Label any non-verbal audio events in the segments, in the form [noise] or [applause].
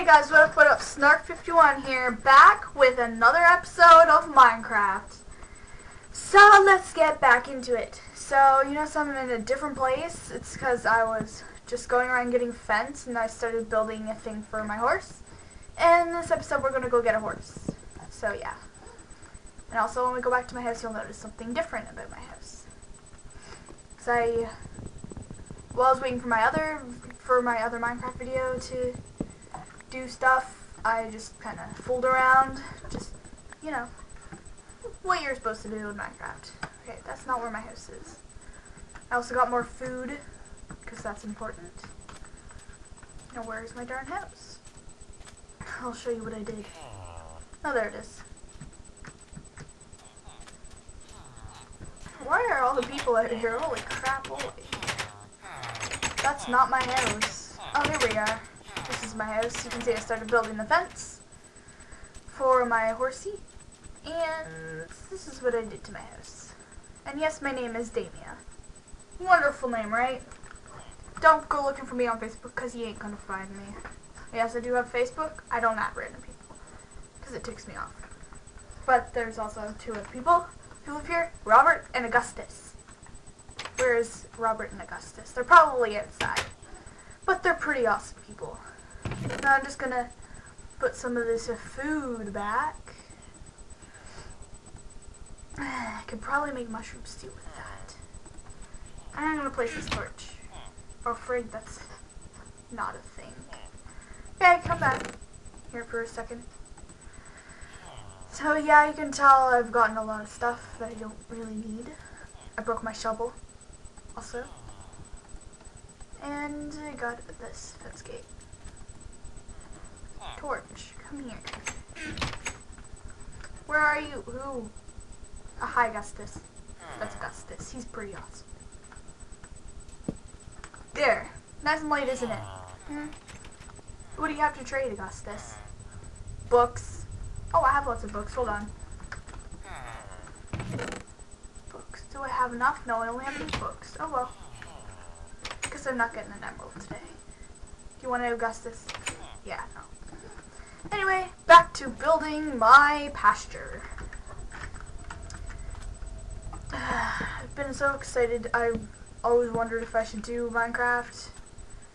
Hey guys, what up, what up? Snark51 here, back with another episode of Minecraft. So, let's get back into it. So, you know, notice I'm in a different place. It's because I was just going around getting fence, and I started building a thing for my horse. And this episode, we're going to go get a horse. So, yeah. And also, when we go back to my house, you'll notice something different about my house. Because I, while I was waiting for my other, for my other Minecraft video to do stuff, I just kind of fooled around, just, you know, what you're supposed to do in Minecraft. Okay, that's not where my house is. I also got more food, because that's important. Now, where's my darn house? I'll show you what I did. Oh, there it is. Why are all the people out here? Holy crap, holy. That's not my house. Oh, here we are. Is my house. You can see I started building the fence for my horsey. And this is what I did to my house. And yes, my name is Damia. Wonderful name, right? Don't go looking for me on Facebook because you ain't to find me. Yes, I do have Facebook. I don't add random people because it ticks me off. But there's also two other people who live here, Robert and Augustus. Where's Robert and Augustus? They're probably outside. But they're pretty awesome people. Now I'm just gonna put some of this food back. [sighs] I could probably make mushroom stew with that. I'm gonna place this torch. Oh, frig, that's not a thing. Okay, come back here for a second. So yeah, you can tell I've gotten a lot of stuff that I don't really need. I broke my shovel, also. And I got this fence gate. Torch, come here. Where are you? Who? Uh, hi, Augustus. That's Augustus. He's pretty awesome. There. Nice and light, isn't it? Hmm? What do you have to trade, Augustus? Books. Oh, I have lots of books. Hold on. Books. Do I have enough? No, I only have eight books. Oh, well. Because I'm not getting an emerald today. Do you want to, Augustus? Yeah, no. Anyway, back to building my pasture. [sighs] I've been so excited. I always wondered if I should do Minecraft.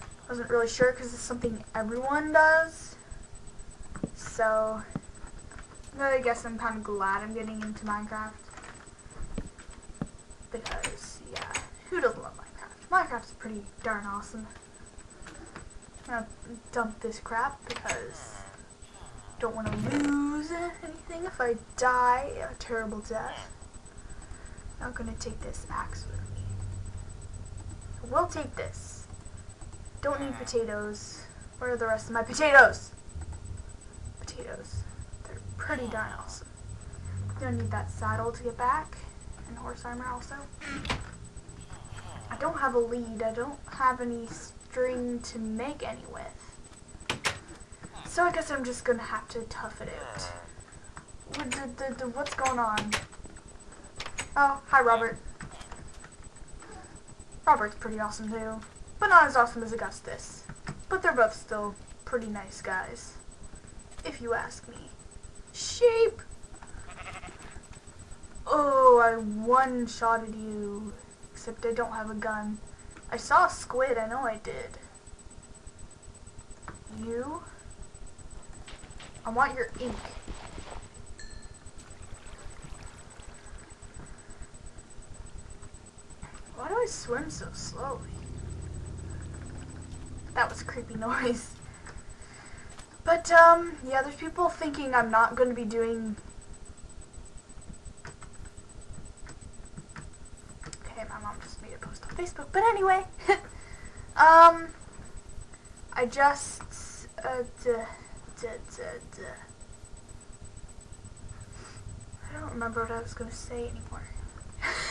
I Wasn't really sure because it's something everyone does. So, I guess I'm kind of glad I'm getting into Minecraft. Because, yeah, who doesn't love Minecraft? Minecraft's pretty darn awesome. I'm gonna dump this crap because don't want to lose anything if I die a terrible death. I'm not gonna take this axe with me. We'll take this. Don't need potatoes. Where are the rest of my potatoes? Potatoes. They're pretty darn awesome. Gonna need that saddle to get back. And horse armor also. I don't have a lead. I don't have any string to make any with. So I guess I'm just gonna have to tough it out. What, the, the, the, what's going on? Oh, hi Robert. Robert's pretty awesome too. But not as awesome as Augustus. But they're both still pretty nice guys. If you ask me. Sheep! Oh, I one-shotted you. Except I don't have a gun. I saw a squid, I know I did. You? I want your ink. Why do I swim so slowly? That was a creepy [laughs] noise. But, um, yeah, there's people thinking I'm not going to be doing... Okay, my mom just made a post on Facebook. But anyway, [laughs] um, I just, uh. I don't remember what I was going to say anymore.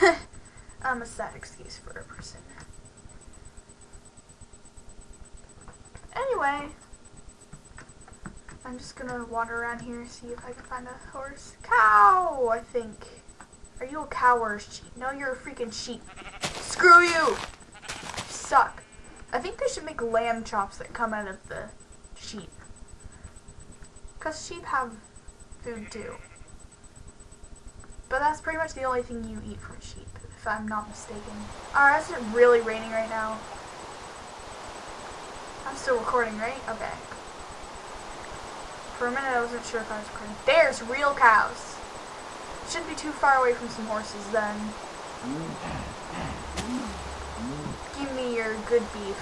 I'm [laughs] um, a sad excuse for a person. Anyway, I'm just gonna wander around here and see if I can find a horse. Cow, I think. Are you a cow or a sheep? No, you're a freaking sheep. Screw you! Suck. I think they should make lamb chops that come out of the sheep. Because sheep have food too. But that's pretty much the only thing you eat from sheep, if I'm not mistaken. Alright, is it really raining right now? I'm still recording, right? Okay. For a minute I wasn't sure if I was recording. There's real cows. Shouldn't be too far away from some horses then. Give me your good beef.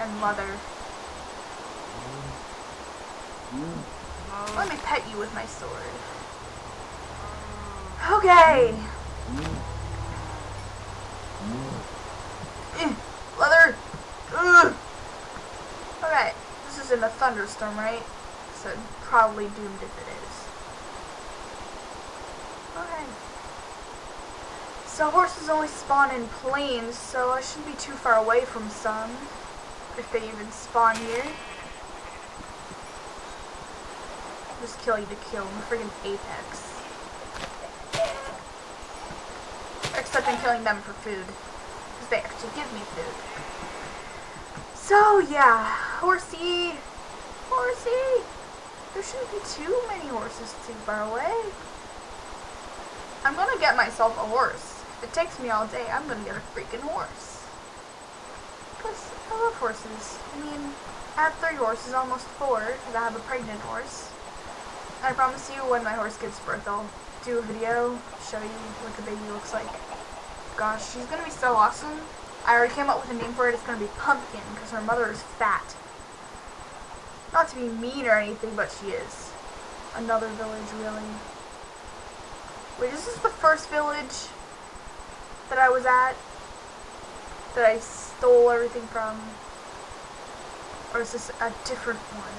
And leather. Let me pet you with my sword. Okay. Eh, leather. Ugh. Okay, this is in a thunderstorm, right? So probably doomed if it is. Okay. So horses only spawn in plains, so I shouldn't be too far away from some. If they even spawn here. Just kill you to kill. I'm friggin' apex. Except I'm killing them for food. Because they actually give me food. So, yeah. Horsey. Horsey. There shouldn't be too many horses too far away. I'm gonna get myself a horse. If it takes me all day, I'm gonna get a freaking horse. Because I love horses. I mean, I have three horses, almost four, because I have a pregnant horse. I promise you, when my horse gives birth, I'll do a video, show you what the baby looks like. Gosh, she's gonna be so awesome. I already came up with a name for it. It's gonna be Pumpkin, because her mother is fat. Not to be mean or anything, but she is. Another village, really. Wait, is this the first village that I was at? That I stole everything from? Or is this a different one?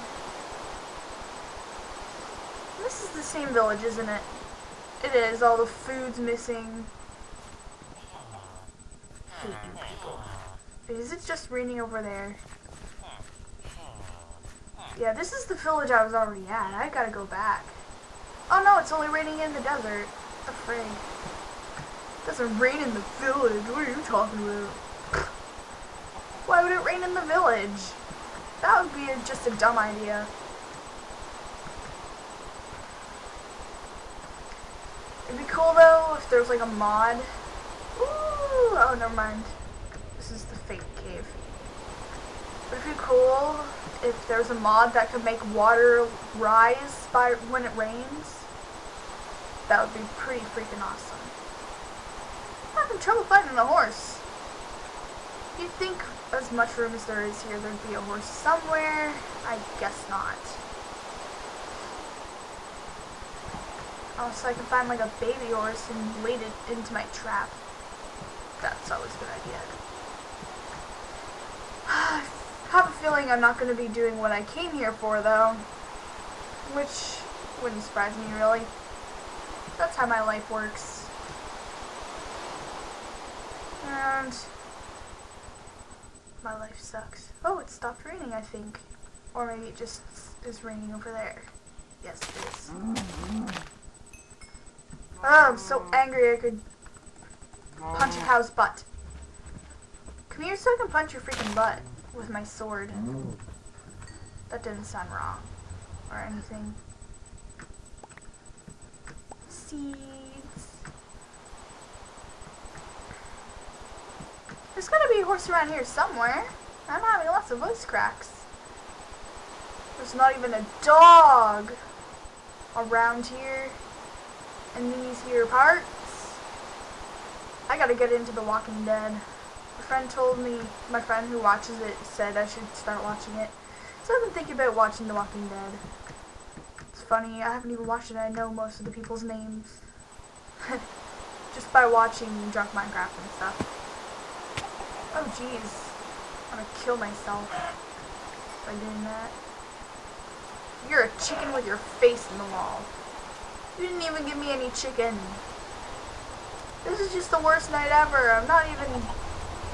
This is the same village, isn't it? It is. All the food's missing. Hate you people. Is it just raining over there? Yeah, this is the village I was already at. I gotta go back. Oh no, it's only raining in the desert. The. It doesn't rain in the village. What are you talking about? Why would it rain in the village? That would be a, just a dumb idea. It'd be cool though if there was like a mod. Ooh, oh, never mind. This is the fake cave. Would it be cool if there was a mod that could make water rise by when it rains? That would be pretty freaking awesome. I'm having trouble finding a horse. You'd think as much room as there is here, there'd be a horse somewhere. I guess not. Also, I can find like a baby horse and lead it into my trap. That's always a good idea. [sighs] I have a feeling I'm not going to be doing what I came here for, though. Which wouldn't surprise me, really. That's how my life works. And my life sucks. Oh, it stopped raining, I think. Or maybe it just is raining over there. Yes, it is. Oh, I'm so angry I could punch a oh. cow's butt. Come here so I can punch your freaking butt with my sword. That didn't sound wrong or anything. Seeds. There's gotta be a horse around here somewhere. I'm having lots of voice cracks. There's not even a dog around here in these here parts. I gotta get into The Walking Dead. A friend told me, my friend who watches it said I should start watching it. So I've been thinking about watching The Walking Dead. It's funny, I haven't even watched it, I know most of the people's names. [laughs] Just by watching Drunk Minecraft and stuff. Oh jeez. I'm gonna kill myself by doing that. You're a chicken with your face in the wall. You didn't even give me any chicken. This is just the worst night ever. I'm not even...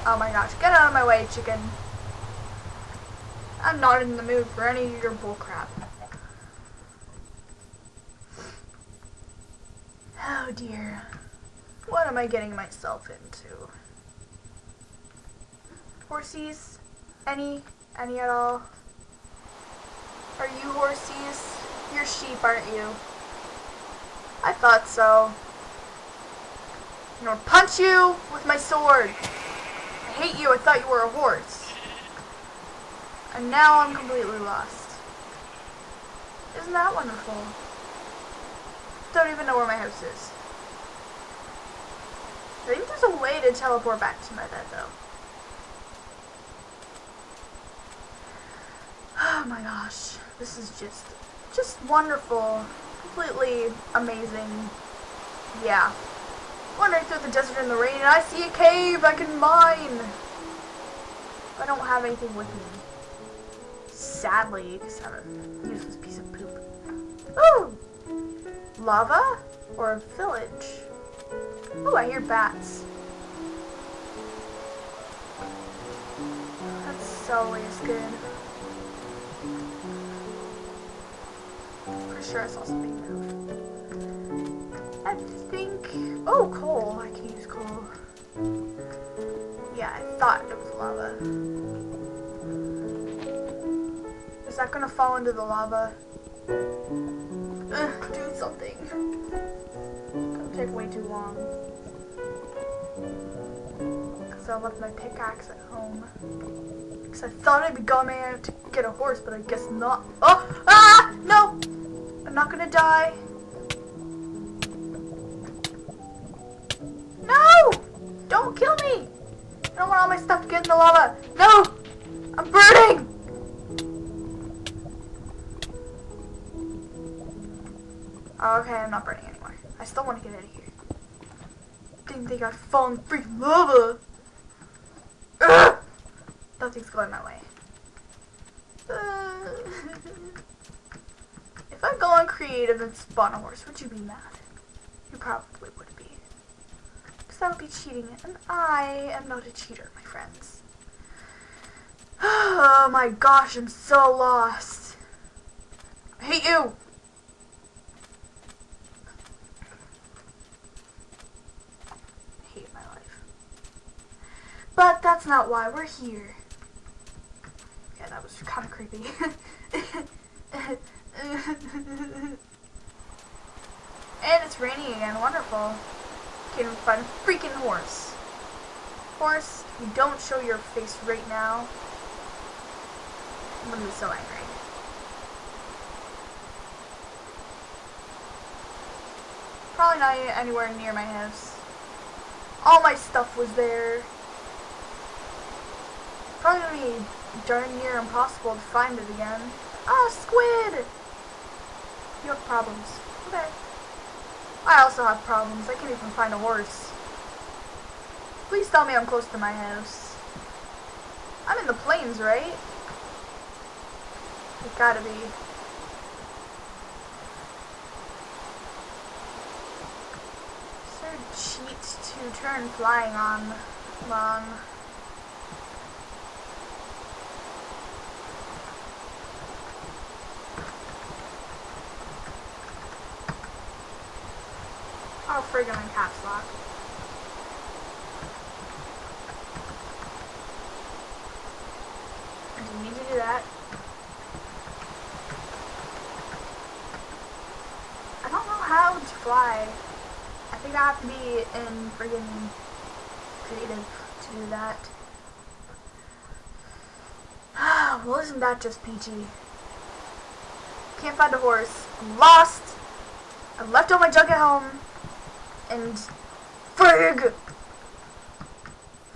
Oh my gosh. Get out of my way, chicken. I'm not in the mood for any of your bullcrap. Oh dear. What am I getting myself into? Horsies? Any? Any at all? Are you horsies? You're sheep, aren't you? I thought so. I'm gonna punch you with my sword. I hate you, I thought you were a horse. And now I'm completely lost. Isn't that wonderful? Don't even know where my house is. I think there's a way to teleport back to my bed though. [sighs] Oh my gosh, this is just, just wonderful, completely amazing. Yeah. Wandering through the desert in the rain, and I see a cave I can mine. I don't have anything with me. Sadly, because I'm a useless piece of poop. Ooh! Lava? Or a village? Oh, I hear bats. That's always good. Sure I saw something move. I think... Oh, coal. I can use coal. Yeah, I thought it was lava. Is that gonna fall into the lava? Ugh, do something. Gonna take way too long. Because I left my pickaxe at home. Because I thought I'd be going to get a horse, but I guess not. Oh! Ah! No! I'm not gonna die. No! Don't kill me! I don't want all my stuff to get in the lava. No! I'm burning! Okay, I'm not burning anymore. I still want to get out of here. Didn't think I'd fall in freaking lava. Ugh! Nothing's going my way. [laughs] Uh, [laughs] if I go on creative and spawn a horse, would you be mad? You probably would be. Because that would be cheating, and I am not a cheater, my friends. [sighs] Oh my gosh, I'm so lost. I hate you! I hate my life. But that's not why we're here. Yeah, that was kind of creepy. [laughs] [laughs] and it's raining again, wonderful. Can't find a freaking horse. Horse, you don't show your face right now. I'm gonna be so angry. Probably not anywhere near my house. All my stuff was there. Probably darn near impossible to find it again. Ah, squid! You have problems. Okay. I also have problems. I can't even find a horse. Please tell me I'm close to my house. I'm in the plains, right? It gotta be. Is there cheat to turn flying on long? Friggin' in caps lock. I didn't to do that. I don't know how to fly. I think I have to be in friggin' creative to do that. [sighs] well, isn't that just peachy? Can't find a horse. I'm lost. I left all my junk at home. And frig!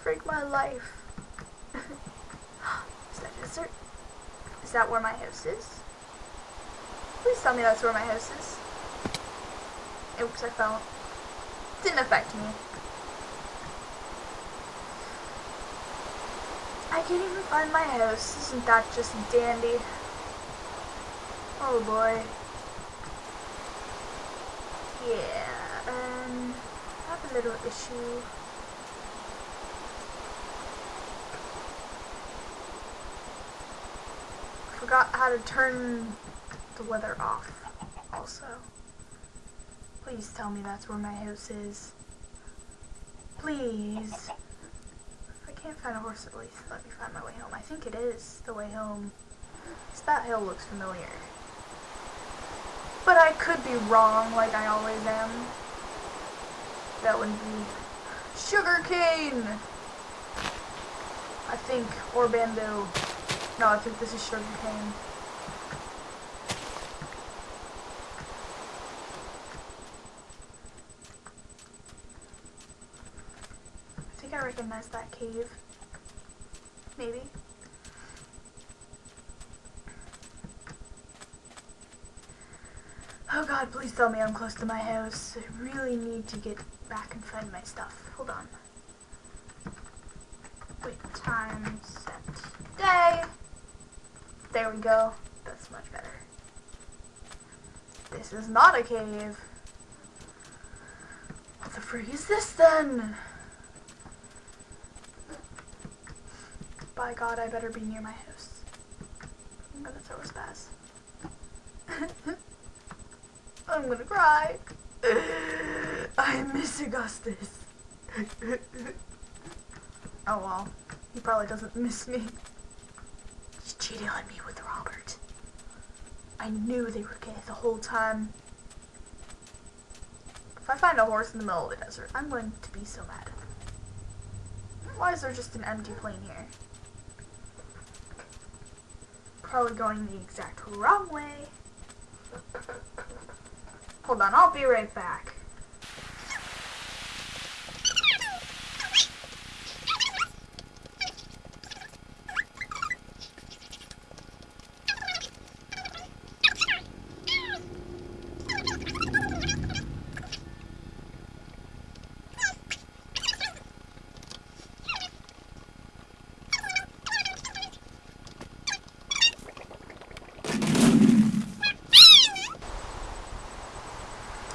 Frig my life. [laughs] is that desert? Is that where my house is? Please tell me that's where my house is. Oops, I fell. Didn't affect me. I can't even find my house. Isn't that just dandy? Oh boy. Yeah, little issue. Forgot how to turn the weather off also. Please tell me that's where my house is. Please. If I can't find a horse, at least let me find my way home. I think it is the way home. So that hill looks familiar. But I could be wrong, like I always am. That would be sugar cane. I think, or bamboo. No, I think this is sugar cane. I think I recognize that cave. Maybe. Oh god, please tell me I'm close to my house. I really need to get back and find my stuff. Hold on. Wait, time set day. There we go. That's much better. This is not a cave. What the frig is this then? By God, I better be near my house. I'm gonna throw a spaz. [laughs] I'm gonna cry. [laughs] I miss Augustus. oh well, he probably doesn't miss me. He's cheating on me with Robert. I knew they were gay the whole time. If I find a horse in the middle of the desert, I'm going to be so mad. Why is there just an empty plain here? Probably going the exact wrong way. Hold on, I'll be right back.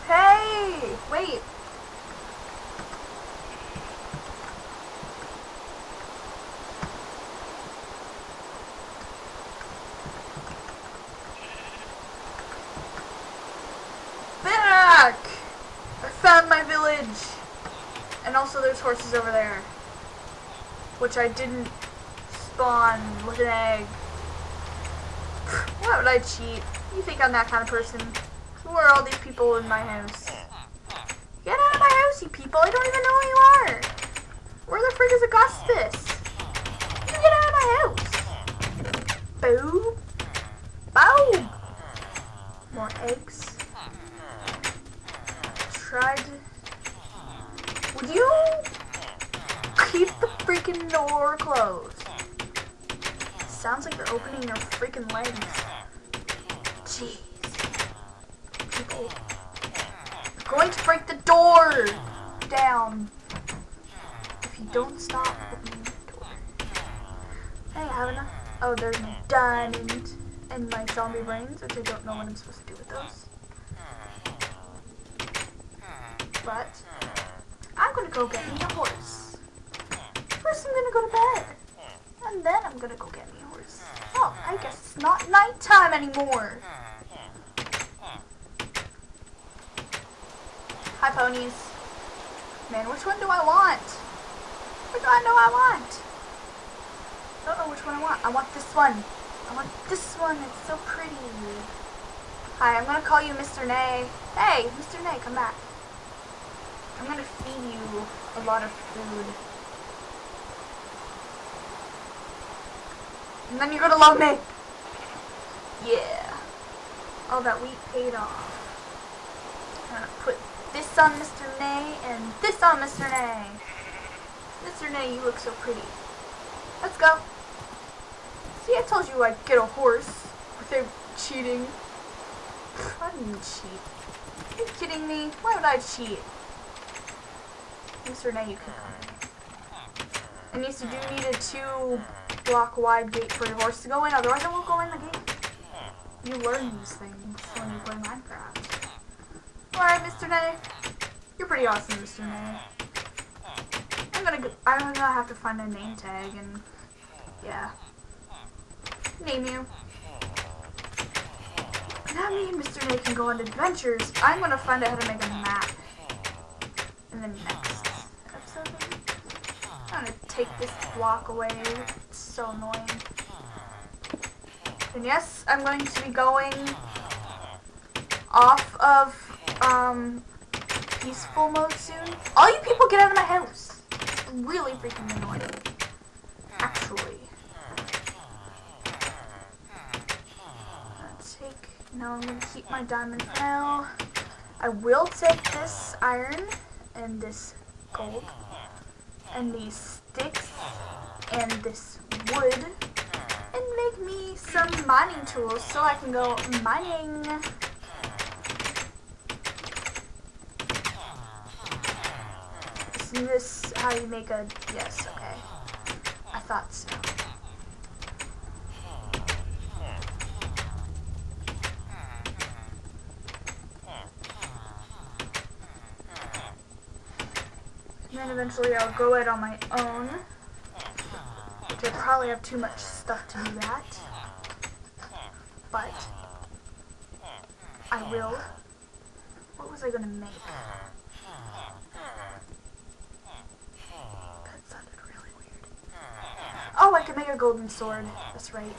Hey! Wait! Back! I found my village! And also there's horses over there. Which I didn't spawn with an egg. Why would I cheat? You think I'm that kind of person? Who are all these people in my house? Get out of my house, you people! I don't even know who you are! Where the frig is Augustus? You get out of my house! Boo! Boom! More eggs. Tried. Would you keep the freaking door closed? Sounds like they're opening their freaking legs. Jeez people. I'm going to break the door down if you don't stop opening the door. Hey, I have enough. Oh, there's diamond and my zombie brains, which I don't know what I'm supposed to do with those. But I'm gonna go get me a horse. First, I'm gonna go to bed, and then I'm gonna go get me a horse. Oh, I guess it's not nighttime anymore. Hi, ponies. Man, which one do I want? Which one do I want? I don't know which one I want. I want this one. I want this one. It's so pretty. Hi, I'm gonna call you Mr. Nay. Hey, Mr. Nay, come back. I'm gonna feed you a lot of food. And then you're gonna love me. Yeah. All that wheat paid off. I'm gonna put this on Mr. Nay and this on Mr. Nay. Mr. Nay, you look so pretty. Let's go. See, I told you I'd get a horse without cheating. I didn't cheat. Are you kidding me? Why would I cheat? Mr. Nay, you can. And yes, you do need a two block wide gate for your horse to go in, otherwise it won't go in the gate. You learn these things when you play Minecraft. Alright, Mr. Nay. You're pretty awesome, Mr. Nay. I'm gonna go, I'm gonna have to find a name tag and yeah. Name you. Now me and Mr. Nay can go on adventures. I'm gonna find out how to make a map. In the next episode. I'm gonna take this block away. So annoying. And yes, I'm going to be going off of um, peaceful mode soon. All you people get out of my house. Really freaking annoying. Actually. Take, no, I'm going to keep my diamond for now. I will take this iron and this gold and these sticks and this wood and make me some mining tools so I can go mining. Isn't this how you make a, yes, okay. I thought so. And then eventually I'll go it on my own. I probably have too much stuff to do that. But I will. What was I gonna make? That sounded really weird. Oh, I could make a golden sword. That's right.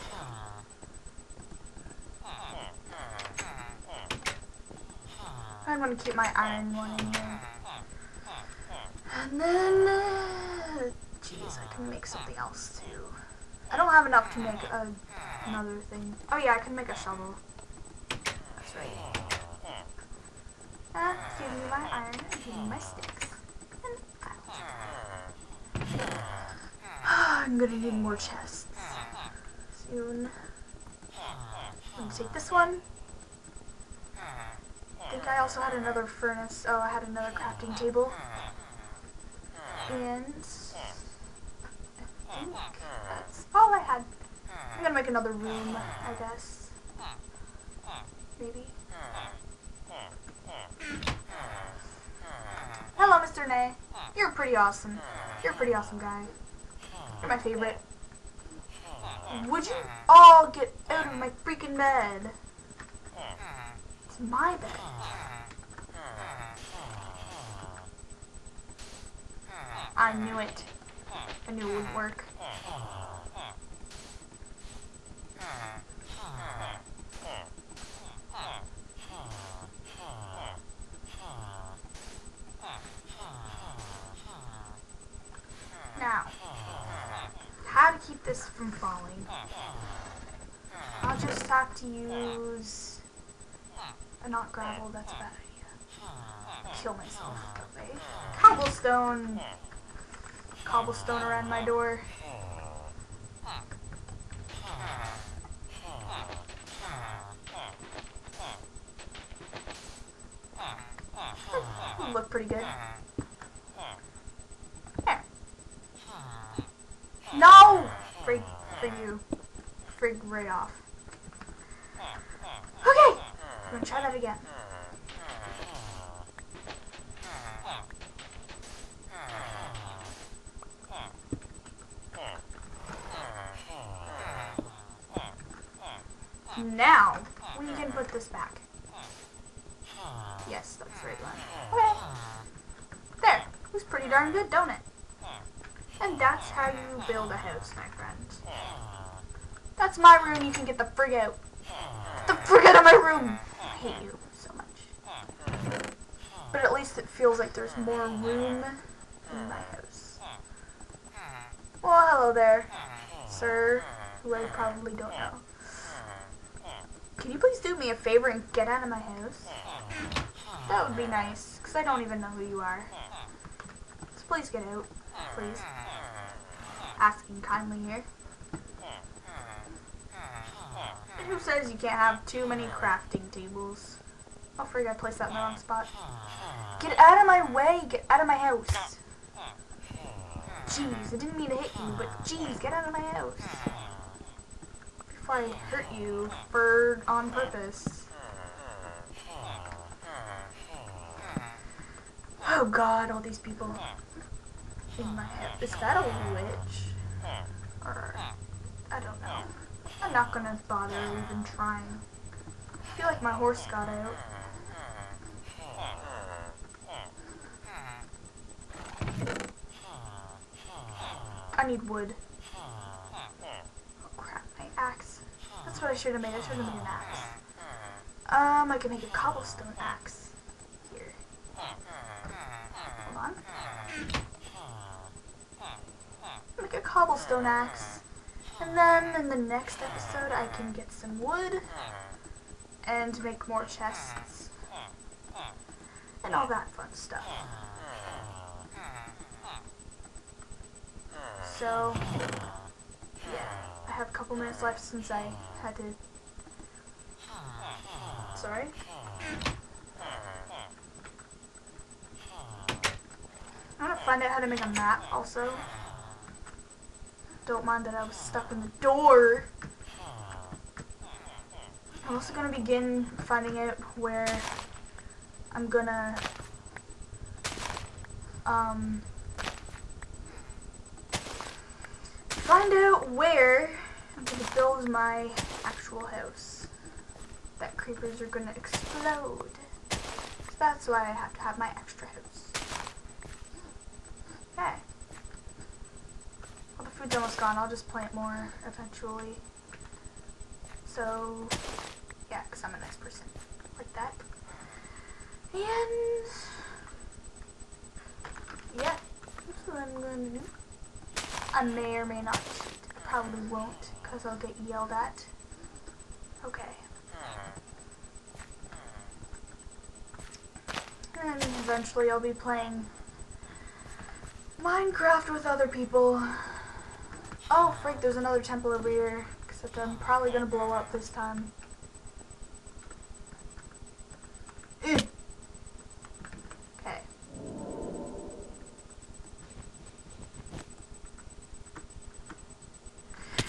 I'm gonna keep my iron one in here. And then, uh, jeez, I can make something else too. I don't have enough to make a, another thing. Oh yeah, I can make a shovel. That's right. Ah, give me my iron, give me my sticks. And [sighs] I'm gonna need more chests soon. I'm gonna take this one. I think I also had another furnace. Oh, I had another crafting table. And All I had. I'm gonna make another room, I guess. Maybe. Hello, Mr. Nay. You're pretty awesome. You're a pretty awesome guy. You're my favorite. Would you all get out of my freaking bed? It's my bed. I knew it. I knew it would work. Now, how to keep this from falling? I'll just have to use a not gravel, that's a bad idea. Kill myself way. Cobblestone cobblestone around my door. Look pretty good. There. No! Frig for you. Frig right off. Okay! I'm gonna try that again. Now, we can put this back. Yes, that's the right one. Okay. There. Looks pretty darn good, don't it? And that's how you build a house, my friend. That's my room. You can get the frig out. Get the frig out of my room. I hate you so much. But at least it feels like there's more room in my house. Well, hello there, sir, who I probably don't know. Can you please do me a favor and get out of my house? That would be nice, because I don't even know who you are. So please get out, please. Asking kindly here. And who says you can't have too many crafting tables? Oh, frig, I placed that in the wrong spot. Get out of my way! Get out of my house! Jeez, I didn't mean to hit you, but jeez, get out of my house! Before I hurt you for on purpose. Oh god, all these people in my head. Is that a witch? Or, I don't know. I'm not gonna bother even trying. I feel like my horse got out. I need wood. Oh crap, my axe. That's what what I should have made. I should have made an axe. Um, I can make a cobblestone axe. Here. Hold on. Make a cobblestone axe. And then in the next episode I can get some wood and make more chests and all that fun stuff. So, yeah, I have a couple minutes left since I had to. Sorry. I'm gonna find out how to make a map also. Don't mind that I was stuck in the door. I'm also gonna begin finding out where I'm gonna um find out where I'm gonna build my actual house. That creepers are gonna explode. So that's why I have to have my extra house. Okay. Well, the food's almost gone. I'll just plant more eventually. So, yeah, because I'm a nice person. Like that. And, yeah, that's what I'm going to do. I may or may not probably won't, because I'll get yelled at. Okay. And eventually I'll be playing Minecraft with other people. Oh, freak, there's another temple over here. Except I'm probably gonna blow up this time. Ew. Okay.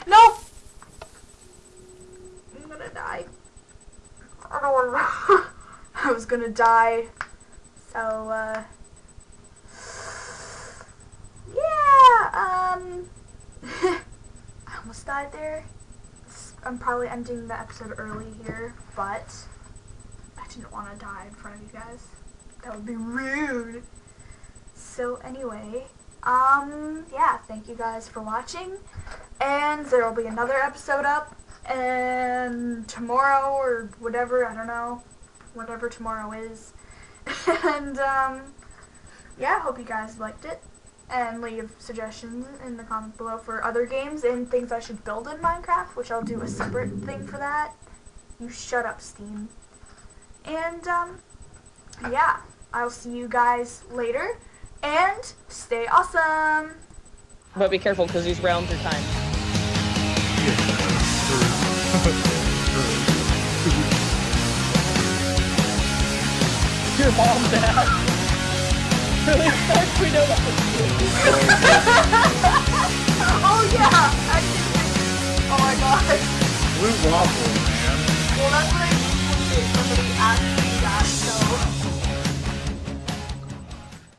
No! I'm gonna die. I don't wanna I was gonna die. So, uh... Yeah, um... [laughs] I almost died there. I'm probably ending the episode early here, but I didn't want to die in front of you guys. That would be rude. So anyway, um, yeah, thank you guys for watching, and there will be another episode up, and tomorrow or whatever, I don't know, whatever tomorrow is, [laughs] and um, yeah, hope you guys liked it and leave suggestions in the comments below for other games and things I should build in Minecraft, which I'll do a separate thing for that. You shut up, Steam. And, um, yeah, I'll see you guys later, and stay awesome! But be careful, because these rounds are timed. your mom down. Really sucks we know what to do. [laughs] oh yeah! I. Oh my god. Blue waffle, man. Well that's what I mean when somebody asks